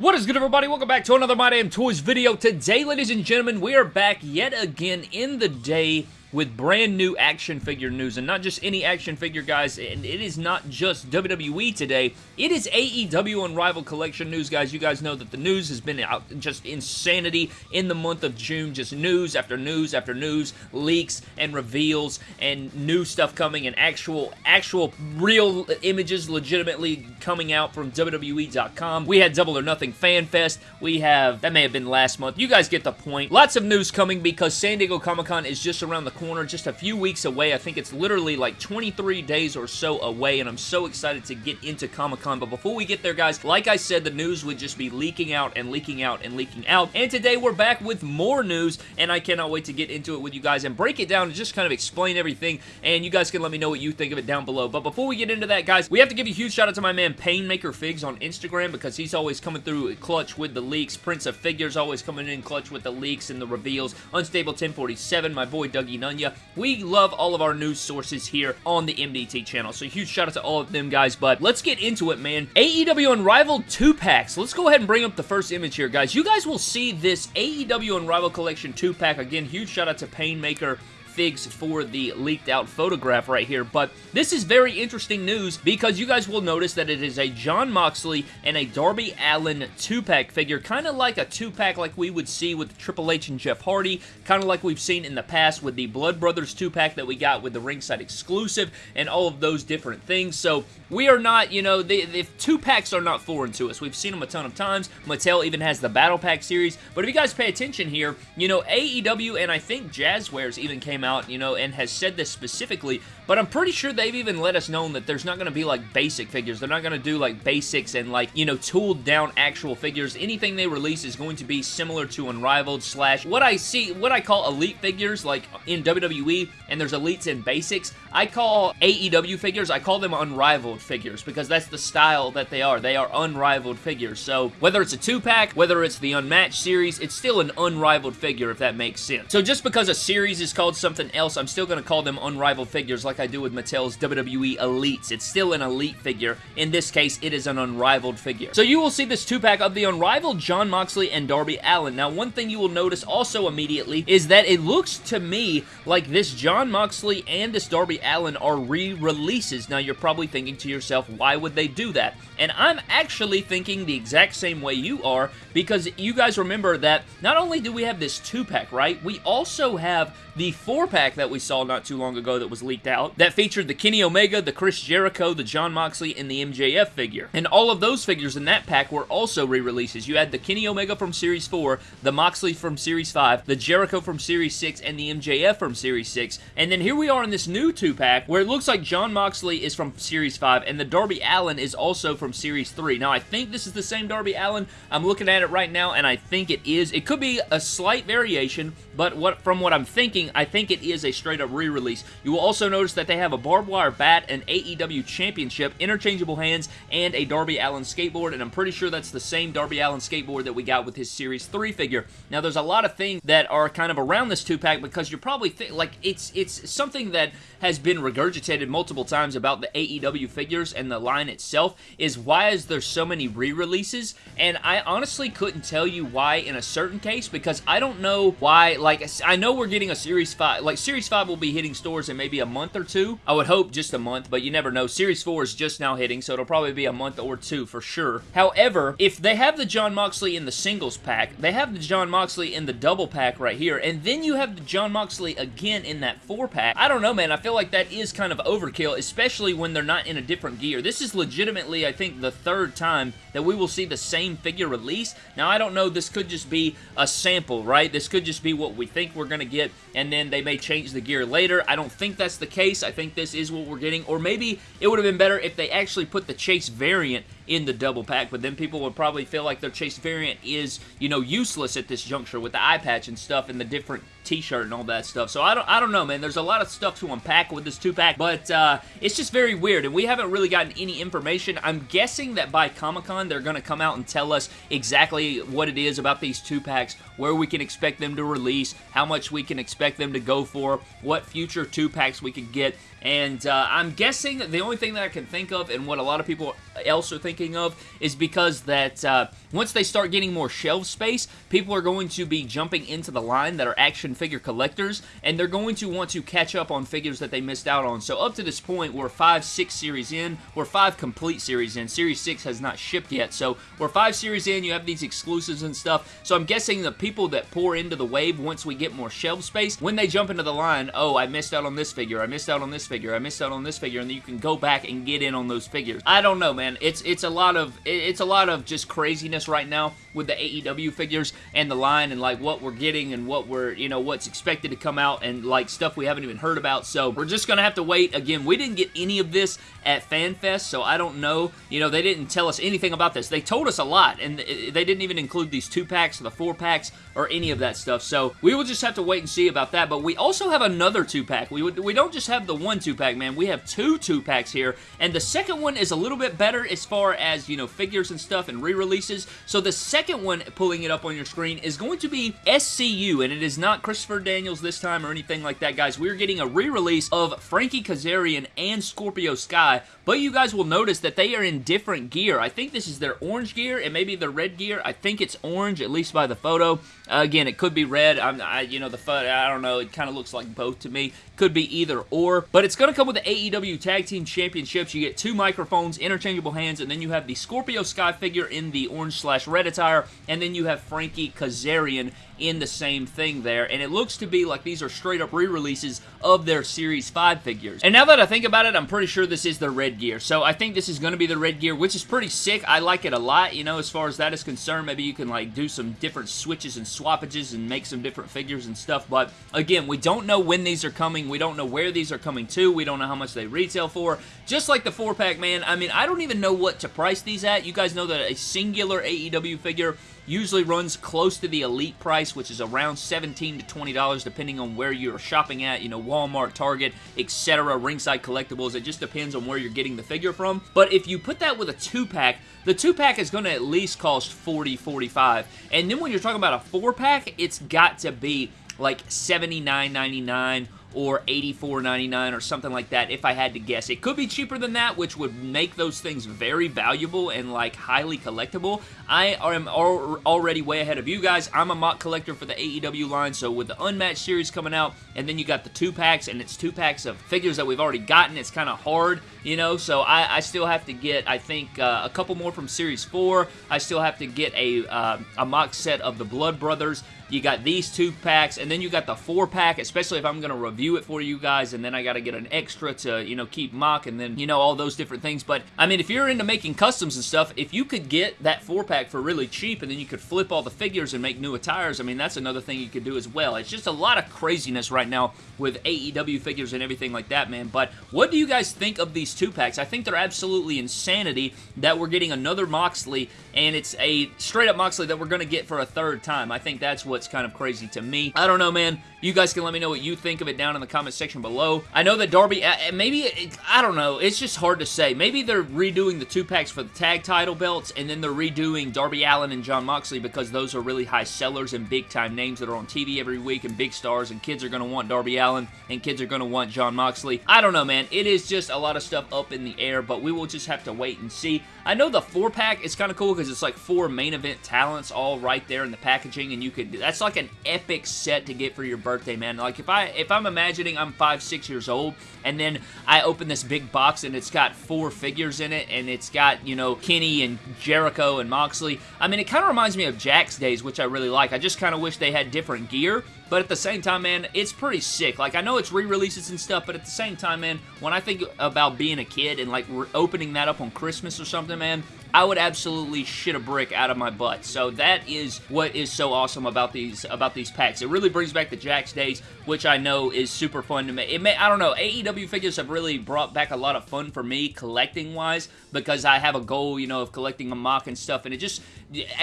What is good everybody? Welcome back to another My Damn Toys video. Today, ladies and gentlemen, we are back yet again in the day with brand new action figure news, and not just any action figure, guys, and it is not just WWE today, it is AEW Unrivaled Collection news, guys. You guys know that the news has been out just insanity in the month of June, just news after news after news, leaks and reveals, and new stuff coming, and actual, actual real images legitimately coming out from WWE.com. We had Double or Nothing Fan Fest. We have, that may have been last month. You guys get the point. Lots of news coming because San Diego Comic-Con is just around the corner, just a few weeks away. I think it's literally like 23 days or so away, and I'm so excited to get into Comic-Con. But before we get there, guys, like I said, the news would just be leaking out and leaking out and leaking out. And today we're back with more news, and I cannot wait to get into it with you guys and break it down and just kind of explain everything, and you guys can let me know what you think of it down below. But before we get into that, guys, we have to give a huge shout out to my man Painmaker Figs on Instagram because he's always coming through clutch with the leaks. Prince of Figures always coming in clutch with the leaks and the reveals. Unstable 1047, my boy Dougie Nunya. We love all of our news sources here on the MDT channel. So huge shout out to all of them guys. But let's get into it, man. AEW Unrivaled 2-packs. Let's go ahead and bring up the first image here, guys. You guys will see this AEW Unrivaled Collection 2-pack. Again, huge shout out to Painmaker figs for the leaked out photograph right here, but this is very interesting news because you guys will notice that it is a Jon Moxley and a Darby Allin 2-pack figure, kind of like a 2-pack like we would see with Triple H and Jeff Hardy, kind of like we've seen in the past with the Blood Brothers 2-pack that we got with the ringside exclusive and all of those different things, so we are not, you know, the, the 2-packs are not foreign to us. We've seen them a ton of times. Mattel even has the Battle Pack series, but if you guys pay attention here, you know, AEW and I think Jazwares even came out, you know, and has said this specifically, but I'm pretty sure they've even let us know that there's not going to be, like, basic figures. They're not going to do, like, basics and, like, you know, tooled down actual figures. Anything they release is going to be similar to Unrivaled slash what I see, what I call elite figures, like, in WWE, and there's elites and basics. I call AEW figures, I call them Unrivaled figures, because that's the style that they are. They are unrivaled figures. So, whether it's a two-pack, whether it's the Unmatched series, it's still an unrivaled figure, if that makes sense. So, just because a series is called something else, I'm still going to call them unrivaled figures like I do with Mattel's WWE Elites. It's still an elite figure. In this case, it is an unrivaled figure. So you will see this two-pack of the unrivaled Jon Moxley and Darby Allin. Now, one thing you will notice also immediately is that it looks to me like this Jon Moxley and this Darby Allin are re-releases. Now, you're probably thinking to yourself, why would they do that? And I'm actually thinking the exact same way you are because you guys remember that not only do we have this two-pack, right? We also have the four-pack that we saw not too long ago that was leaked out that featured the Kenny Omega, the Chris Jericho, the Jon Moxley, and the MJF figure. And all of those figures in that pack were also re-releases. You had the Kenny Omega from Series 4, the Moxley from Series 5, the Jericho from Series 6, and the MJF from Series 6. And then here we are in this new two-pack where it looks like Jon Moxley is from Series 5 and the Darby Allin is also from Series 3. Now, I think this is the same Darby Allin. I'm looking at it right now, and I think it is. It could be a slight variation, but what from what I'm thinking, I think it is a straight-up re-release. You will also notice that they have a barbed wire bat, an AEW championship, interchangeable hands, and a Darby Allin skateboard, and I'm pretty sure that's the same Darby Allin skateboard that we got with his Series 3 figure. Now, there's a lot of things that are kind of around this two-pack because you're probably, like, it's, it's something that has been regurgitated multiple times about the AEW figures and the line itself, is why is there so many re-releases, and I honestly couldn't tell you why in a certain case, because I don't know why, like, I know we're getting a Series 5, like, Series 5 will be hitting stores in maybe a month or two. I would hope just a month, but you never know. Series 4 is just now hitting, so it'll probably be a month or two for sure. However, if they have the Jon Moxley in the singles pack, they have the Jon Moxley in the double pack right here, and then you have the Jon Moxley again in that four pack. I don't know, man. I feel like that is kind of overkill, especially when they're not in a different gear. This is legitimately, I think, the third time that we will see the same figure release. Now, I don't know. This could just be a sample, right? This could just be what we think we're going to get, and then they may change the gear later. I don't think that's the case. I think this is what we're getting, or maybe it would have been better if they actually put the Chase variant in the double pack, but then people would probably feel like their Chase variant is, you know, useless at this juncture with the eye patch and stuff and the different t-shirt and all that stuff. So I don't, I don't know, man. There's a lot of stuff to unpack with this two-pack, but uh, it's just very weird, and we haven't really gotten any information. I'm guessing that by Comic-Con, they're going to come out and tell us exactly what it is about these two-packs, where we can expect them to release, how much we can expect them to go for, what future two-packs we could get, and uh, I'm guessing the only thing that I can think of and what a lot of people else are thinking of is because that uh, once they start getting more shelf space, people are going to be jumping into the line that are action figure collectors, and they're going to want to catch up on figures that they missed out on. So up to this point, we're five, six series in. We're five complete series in. Series 6 has not shipped yet, so we're five series in. You have these exclusives and stuff. So I'm guessing the people that pour into the wave once we get more shelf space, when they jump into the line, oh, I missed out on this figure, I missed out on this figure, I missed out on this figure, and then you can go back and get in on those figures. I don't know, man. It's it's a lot of it's a lot of just craziness right now with the AEW figures and the line and like what we're getting and what we're, you know, what's expected to come out and like stuff we haven't even heard about. So we're just to have to wait. Again, we didn't get any of this at FanFest, so I don't know. You know, they didn't tell us anything about this. They told us a lot, and they didn't even include these two packs or the four packs or any of that stuff. So we will just have to wait and see about that. But we also have another two pack. We, we don't just have the one two pack, man. We have two two packs here, and the second one is a little bit better as far as, you know, figures and stuff and re-releases. So the second one, pulling it up on your screen, is going to be SCU, and it is not Christopher Daniels this time or anything like that, guys. We're getting a re-release of Frankie Kazarian and Scorpio Sky, but you guys will notice that they are in different gear. I think this is their orange gear and maybe their red gear. I think it's orange, at least by the photo. Uh, again, it could be red. I'm, I, you know, the photo, I don't know. It kind of looks like both to me. Could be either or. But it's going to come with the AEW Tag Team Championships. You get two microphones, interchangeable hands, and then you have the Scorpio Sky figure in the orange slash red attire, and then you have Frankie Kazarian in the same thing there, and it looks to be like these are straight up re-releases of their Series 5 figures. And now that I think about it, I'm pretty sure this is the red gear, so I think this is going to be the red gear, which is pretty sick. I like it a lot, you know, as far as that is concerned. Maybe you can, like, do some different switches and swappages and make some different figures and stuff, but again, we don't know when these are coming. We don't know where these are coming to. We don't know how much they retail for. Just like the 4-pack, man, I mean, I don't even know what to price these at. You guys know that a singular AEW figure usually runs close to the elite price, which is around 17 to $20 depending on where you're shopping at, you know, Walmart, Target, etc., Ringside Collectibles. It just depends on where you're getting the figure from. But if you put that with a two-pack, the two-pack is going to at least cost 40 45 And then when you're talking about a four-pack, it's got to be like $79.99 or $84.99 or something like that if I had to guess. It could be cheaper than that, which would make those things very valuable and like highly collectible. I am al already way ahead of you guys. I'm a MOC collector for the AEW line, so with the Unmatched series coming out, and then you got the two packs, and it's two packs of figures that we've already gotten, it's kind of hard, you know, so I, I, still have to get, I think, uh, a couple more from Series 4. I still have to get a, uh, a MOC set of the Blood Brothers. You got these two packs, and then you got the four pack, especially if I'm going to review it for you guys, and then I got to get an extra to, you know, keep MOC, and then, you know, all those different things. But, I mean, if you're into making customs and stuff, if you could get that four pack for really cheap, and then you could flip all the figures and make new attires, I mean, that's another thing you could do as well. It's just a lot of craziness right now with AEW figures and everything like that, man. But what do you guys think of these two packs? I think they're absolutely insanity that we're getting another Moxley, and it's a straight-up Moxley that we're going to get for a third time. I think that's what's kind of crazy to me. I don't know, man. You guys can let me know what you think of it down in the comment section below. I know that Darby, uh, uh, maybe, I don't know. It's just hard to say. Maybe they're redoing the two packs for the tag title belts, and then they're redoing Darby Allin and Jon Moxley because those are really high sellers and big-time names that are on TV every week and big stars, and kids are going to want Darby Allin, and kids are going to want Jon Moxley. I don't know, man. It is just a lot of stuff up in the air, but we will just have to wait and see. I know the four-pack is kind of cool because it's like four main event talents all right there in the packaging, and you could, that's like an epic set to get for your birthday, man. Like, if, I, if I'm imagining I'm five, six years old, and then I open this big box and it's got four figures in it, and it's got, you know, Kenny and Jericho and Moxley. I mean, it kind of reminds me of Jakks days, which I really like. I just kind of wish they had different gear, but at the same time, man, it's pretty sick. Like, I know it's re-releases and stuff, but at the same time, man, when I think about being a kid and, like, opening that up on Christmas or something, man, I would absolutely shit a brick out of my butt. So that is what is so awesome about these about these packs. It really brings back the Jakks days, which I know is super fun to me. It may I don't know. AEW figures have really brought back a lot of fun for me collecting wise because I have a goal, you know, of collecting a MOC and stuff, and it just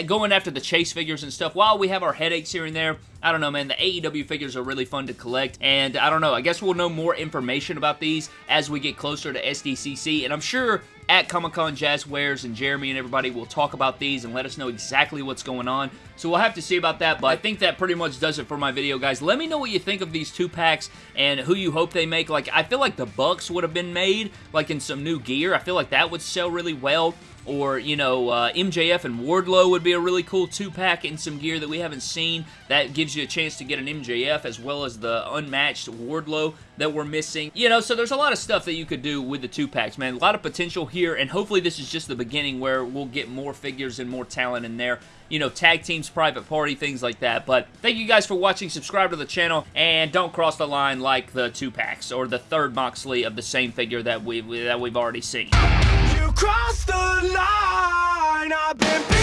going after the chase figures and stuff. While we have our headaches here and there, I don't know, man. The AEW figures are really fun to collect, and I don't know. I guess we'll know more information about these as we get closer to SDCC, and I'm sure at Comic Con, Jazwares and Jeremy and everybody will talk about these and let us know exactly what's going on. So we'll have to see about that, but I think that pretty much does it for my video, guys. Let me know what you think of these two packs and who you hope they make. Like, I feel like the Bucks would have been made, like, in some new gear. I feel like that would sell really well or, you know, uh, MJF and Wardlow would be a really cool two-pack in some gear that we haven't seen. That gives you a chance to get an MJF as well as the unmatched Wardlow that we're missing. You know, so there's a lot of stuff that you could do with the two-packs, man. A lot of potential here, and hopefully this is just the beginning where we'll get more figures and more talent in there you know, tag teams, private party, things like that. But thank you guys for watching. Subscribe to the channel, and don't cross the line like the two packs or the third Moxley of the same figure that we that we've already seen crossed the line. I've been